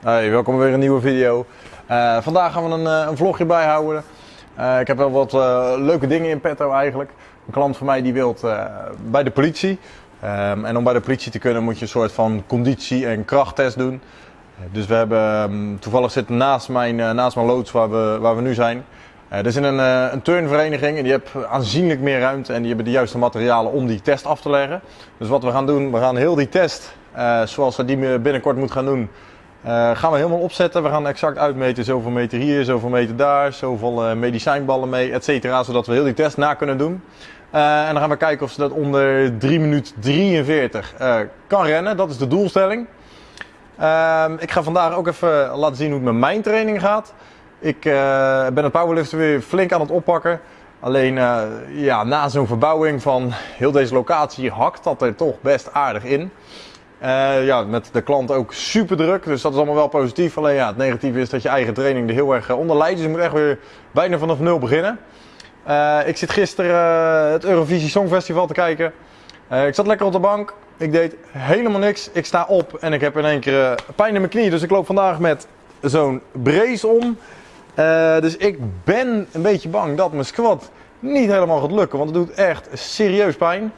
Hey, welkom weer een nieuwe video. Uh, vandaag gaan we een, uh, een vlogje bijhouden. Uh, ik heb wel wat leuke dingen in petto eigenlijk. Een klant van mij die wil bij de politie. Um, en om bij de politie te kunnen moet je een soort van conditie- en krachttest doen. dus we hebben, um, toevallig zit naast mijn, naast mijn loods waar we, waar we nu zijn. er is een, een turnvereniging en die heeft aanzienlijk meer ruimte en die hebben de juiste materialen om die test af te leggen. Dus wat we gaan doen, we gaan heel die test, zoals we die binnenkort moeten gaan doen, uh, gaan we helemaal opzetten. We gaan exact uitmeten zoveel meter hier, zoveel meter daar, zoveel uh, medicijnballen mee, et cetera. Zodat we heel die test na kunnen doen. Uh, en dan gaan we kijken of ze dat onder 3 minuten 43 kan rennen. Dat is de doelstelling. Ehm, ik ga vandaag ook even laten zien hoe het met mijn training gaat. Ik ben het powerliften weer flink aan het oppakken. Alleen ja, na zo'n verbouwing van heel deze locatie hakt dat er toch best aardig in. Uh, ja, met de klant ook super druk, dus dat is allemaal wel positief. Alleen ja, het negatieve is dat je eigen training er heel erg eh, onder leidt. Dus je moet echt weer bijna vanaf nul beginnen. Uh, ik zit gisteren het Eurovisie Songfestival te kijken. ik zat lekker op de bank. Ik deed helemaal niks. Ik sta op en ik heb in één keer pijn in mijn knie. Dus ik loop vandaag met zo'n brace om. dus ik ben een beetje bang dat mijn squat niet helemaal gaat lukken. Want het doet echt serieus pijn.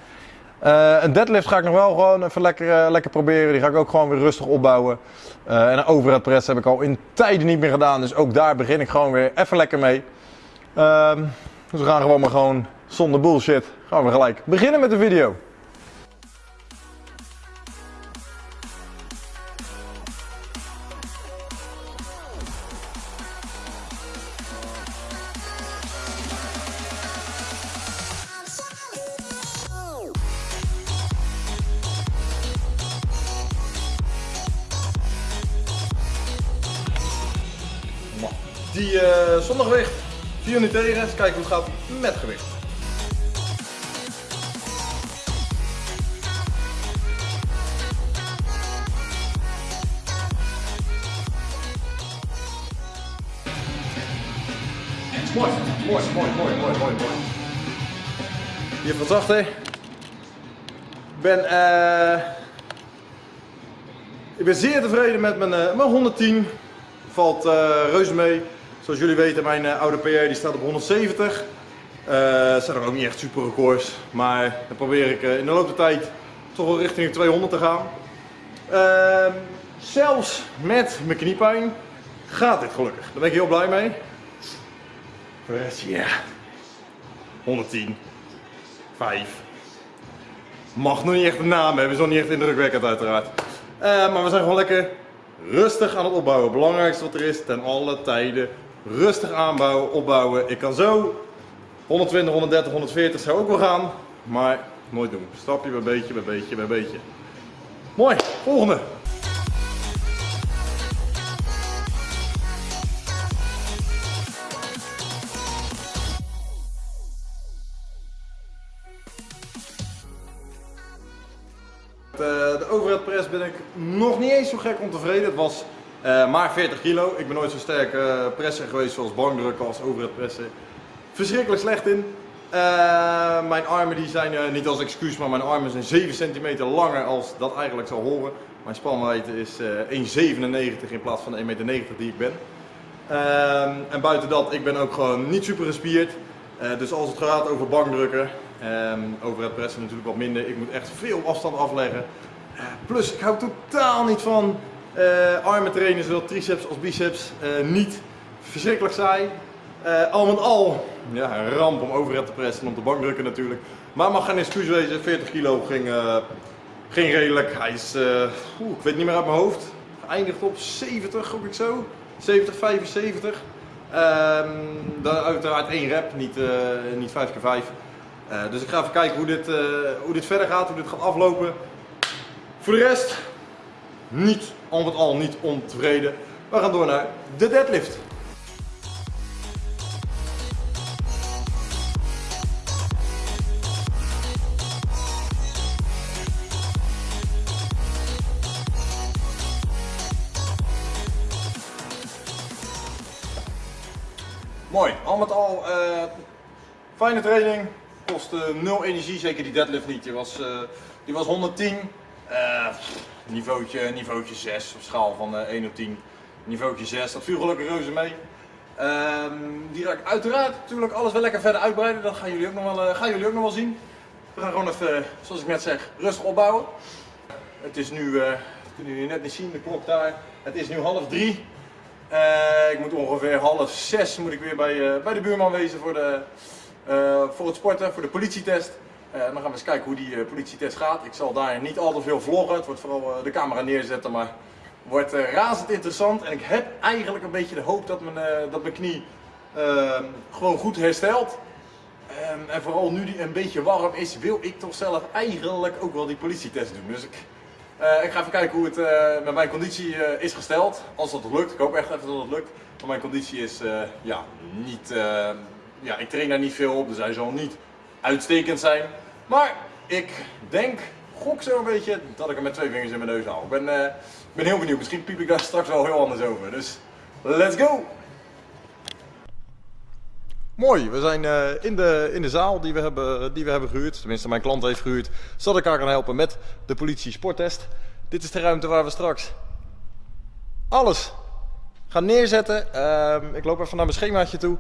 Uh, een deadlift ga ik nog wel gewoon even lekker, uh, lekker proberen. Die ga ik ook gewoon weer rustig opbouwen. Uh, en een overhead press heb ik al in tijden niet meer gedaan. Dus ook daar begin ik gewoon weer even lekker mee. Ehm, dus we gaan gewoon maar gewoon zonder bullshit. Gaan we gelijk beginnen met de video. Die uh, zonder gewicht, 4 nu tegen. Eens kijken hoe het gaat met gewicht. Mooi, mooi, mooi, mooi, mooi, mooi, mooi. Hier van? Ik ben, uh, ik ben zeer tevreden met mijn, uh, mijn 110. Valt uh, reuze mee. Zoals jullie weten, mijn uh, oude PR die staat op 170. Uh, zijn er ook niet echt super records, maar dan probeer ik in de loop der tijd toch wel richting de 200 te gaan. Uh, zelfs met mijn kniepijn gaat dit gelukkig. Daar ben ik heel blij mee. Voor ja. 110. 5. Mag nog niet echt een naam hebben, is nog niet echt indrukwekkend uiteraard. maar we zijn gewoon lekker rustig aan het opbouwen. Het belangrijkste wat er is, ten alle tijden rustig aanbouwen, opbouwen. Ik kan zo 120, 130, 140 zou ook wel gaan, maar nooit doen. Stapje bij beetje, bij beetje, bij beetje. Mooi, volgende. Niet eens zo gek ontevreden. Het was uh, maar 40 kilo. Ik ben nooit zo sterk uh, presser geweest zoals bankdrukken als overhead pressen. Verschrikkelijk slecht in. Uh, mijn armen die zijn, niet als excuus, maar mijn armen zijn 7 centimeter langer als dat eigenlijk zou horen. Mijn spanwijdte is 1,97 in plaats van de 1,90 meter die ik ben. Ehm, en buiten dat, ik ben ook gewoon niet super gespierd. dus als het gaat over bankdrukken, um, over het pressen natuurlijk wat minder. Ik moet echt veel afstand afleggen. Plus ik hou totaal niet van uh, armen trainen, zowel triceps als biceps, uh, niet verschrikkelijk saai. Uh, al met al, ja, een ramp om overhead te pressen en om de bank drukken natuurlijk. Maar mag geen excuus wezen, 40 kilo ging, ging redelijk. Hij is, ik weet niet meer uit mijn hoofd, geëindigd op 70, gok ik zo. 70, 75. Um, dan uiteraard één rep, niet, niet 5 keer 5 dus ik ga even kijken hoe dit, hoe dit verder gaat, hoe dit gaat aflopen. Voor de rest, niet, al met al niet ontevreden. We gaan door naar de deadlift. Mooi, al met al uh, fijne training, kost uh, nul energie, zeker die deadlift niet. Die was, uh, die was 110, niveautje, niveautje 6 op schaal van 1 op 10. Niveautje 6, dat viel gelukkig reuze mee. Ehm, die ga ik uiteraard natuurlijk alles wel lekker verder uitbreiden. Dat gaan jullie ook nog wel, gaan jullie ook nog wel zien. We gaan gewoon even, zoals ik net zeg, rustig opbouwen. Het is nu, uh, kunnen jullie net niet zien, de klok daar. Het is nu half drie. Ik moet ongeveer half zes moet ik weer bij, bij de buurman wezen voor, de, voor het sporten, voor de politietest. En dan gaan we eens kijken hoe die politietest gaat. Ik zal daar niet al te veel vloggen. Het wordt vooral de camera neerzetten, maar wordt razend interessant. En ik heb eigenlijk een beetje de hoop dat mijn, dat mijn knie ehm, gewoon goed herstelt. Um, en vooral nu die een beetje warm is, wil ik toch zelf eigenlijk ook wel die politietest doen. Dus ik, ik ga even kijken hoe het met mijn conditie is gesteld. Als dat lukt, ik hoop echt even dat het lukt. Want mijn conditie is ja, niet, ja, ik train daar niet veel op, dus hij zal niet uitstekend zijn. Maar ik denk, gok zo een beetje, dat ik hem met twee vingers in mijn neus haal. Ik ben, ben heel benieuwd, misschien piep ik daar straks wel heel anders over. Dus let's go! Mooi, we zijn uh, in, de, in de zaal die we, hebben, die we hebben gehuurd. Tenminste, mijn klant heeft gehuurd. Zodat ik haar kan helpen met de politie sporttest. Dit is de ruimte waar we straks alles gaan neerzetten. Uh, ik loop even naar mijn schemaatje toe.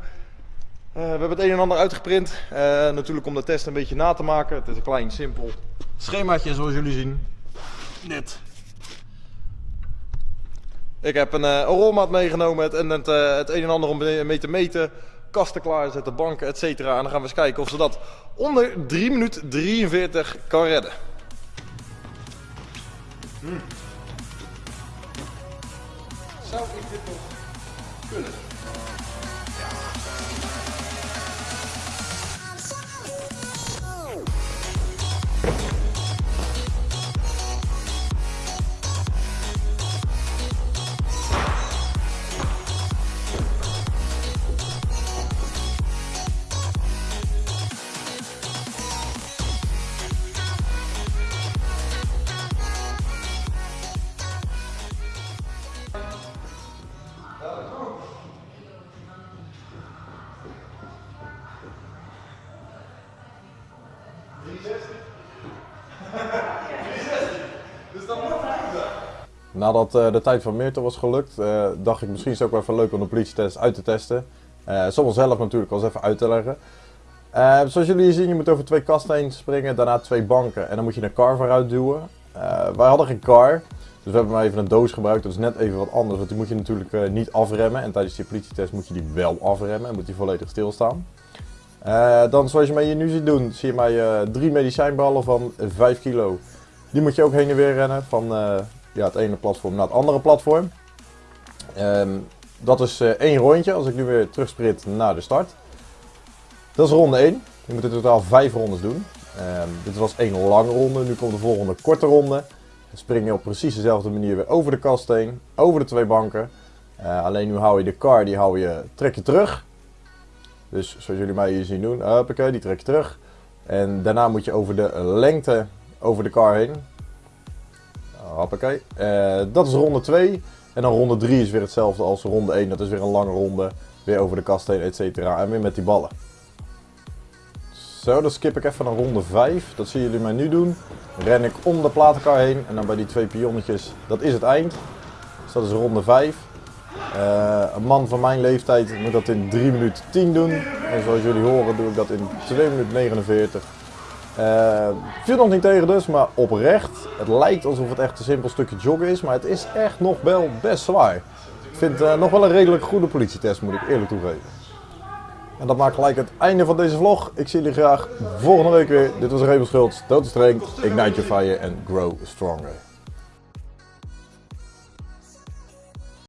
Uh, we hebben het een en ander uitgeprint. Uh, natuurlijk om de test een beetje na te maken. Het is een klein, simpel schemaatje zoals jullie zien. Dit. Ik heb een, een rolmaat meegenomen het, en het, het een en ander om mee te meten kasten klaarzetten, banken, etc. En dan gaan we eens kijken of ze dat onder 3 minuten 43 kan redden. Hmm. Zou ik dit nog kunnen? Nadat uh, de tijd van Meerten was gelukt, uh, dacht ik misschien is het ook wel even leuk om de politietest uit te testen. Uh, soms zelf natuurlijk eens even uit te leggen. zoals jullie zien, je moet over twee kasten heen springen, daarna twee banken en dan moet je een car vooruit duwen. wij hadden geen car, dus we hebben maar even een doos gebruikt. Dat is net even wat anders, want die moet je natuurlijk niet afremmen. En tijdens die politietest moet je die wel afremmen en moet die volledig stilstaan. dan zoals je mij hier nu ziet doen, zie je mij drie medicijnballen van 5 kilo. Die moet je ook heen en weer rennen van ja, het ene platform naar het andere platform. Um, dat is één rondje als ik nu weer terugsprint naar de start. Dat is ronde 1. Je moet in totaal 5 rondes doen. Um, dit was één lange ronde, nu komt de volgende korte ronde. Dan spring je op precies dezelfde manier weer over de kast heen, over de twee banken. Uh, alleen nu hou je de car, die hou je, trek je terug. Dus zoals jullie mij hier zien doen, hoppakee, die trek je terug. En daarna moet je over de lengte over de car heen. Hoppakee. Uh, dat is ronde 2. En dan ronde 3 is weer hetzelfde als ronde 1. Dat is weer een lange ronde. Weer over de kast heen, et cetera. En weer met die ballen. Zo, dan skip ik even naar ronde 5. Dat zien jullie mij nu doen. Ren ik om de platenkar heen. En dan bij die twee pionnetjes, dat is het eind. Dus dat is ronde 5. Uh, een man van mijn leeftijd moet dat in 3 minuten 10 doen. En zoals jullie horen doe ik dat in 2 minuten 49. Uh, viel nog niet tegen dus, maar oprecht. Het lijkt alsof het echt een simpel stukje joggen is, maar het is echt nog wel best zwaar. Ik vind het uh, nog wel een redelijk goede politietest, moet ik eerlijk toegeven. En dat maakt gelijk het einde van deze vlog. Ik zie jullie graag volgende week weer. Dit was Rebel Dood Streng, Ignite Your Fire en Grow Stronger.